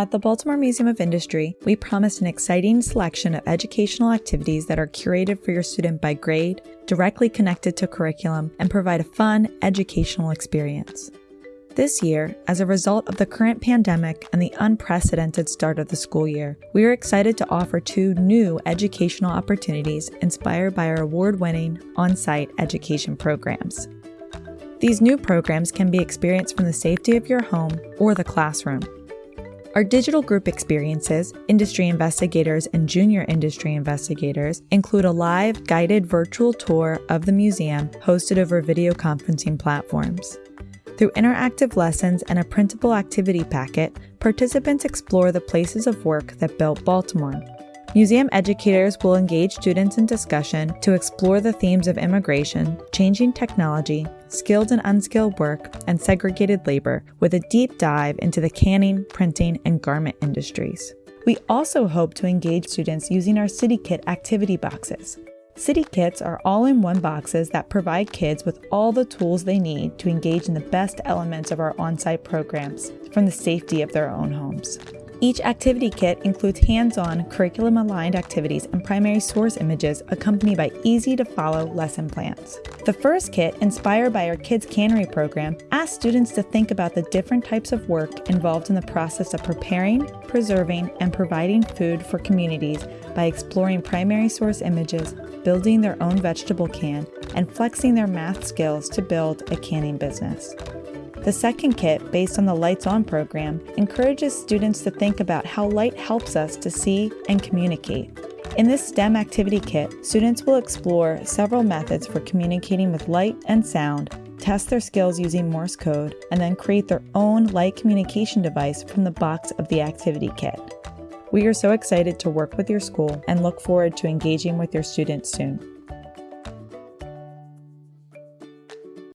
At the Baltimore Museum of Industry, we promise an exciting selection of educational activities that are curated for your student by grade, directly connected to curriculum, and provide a fun, educational experience. This year, as a result of the current pandemic and the unprecedented start of the school year, we are excited to offer two new educational opportunities inspired by our award winning on site education programs. These new programs can be experienced from the safety of your home or the classroom. Our digital group experiences, industry investigators and junior industry investigators, include a live guided virtual tour of the museum hosted over video conferencing platforms. Through interactive lessons and a printable activity packet, participants explore the places of work that built Baltimore. Museum educators will engage students in discussion to explore the themes of immigration, changing technology, skilled and unskilled work, and segregated labor with a deep dive into the canning, printing, and garment industries. We also hope to engage students using our CityKit activity boxes. City Kits are all in one boxes that provide kids with all the tools they need to engage in the best elements of our on site programs from the safety of their own homes. Each activity kit includes hands on, curriculum aligned activities and primary source images accompanied by easy to follow lesson plans. The first kit, inspired by our Kids Cannery program, asks students to think about the different types of work involved in the process of preparing, preserving, and providing food for communities by exploring primary source images, building their own vegetable can, and flexing their math skills to build a canning business. The second kit, based on the Lights On program, encourages students to think about how light helps us to see and communicate. In this STEM activity kit, students will explore several methods for communicating with light and sound, test their skills using Morse code, and then create their own light communication device from the box of the activity kit. We are so excited to work with your school and look forward to engaging with your students soon.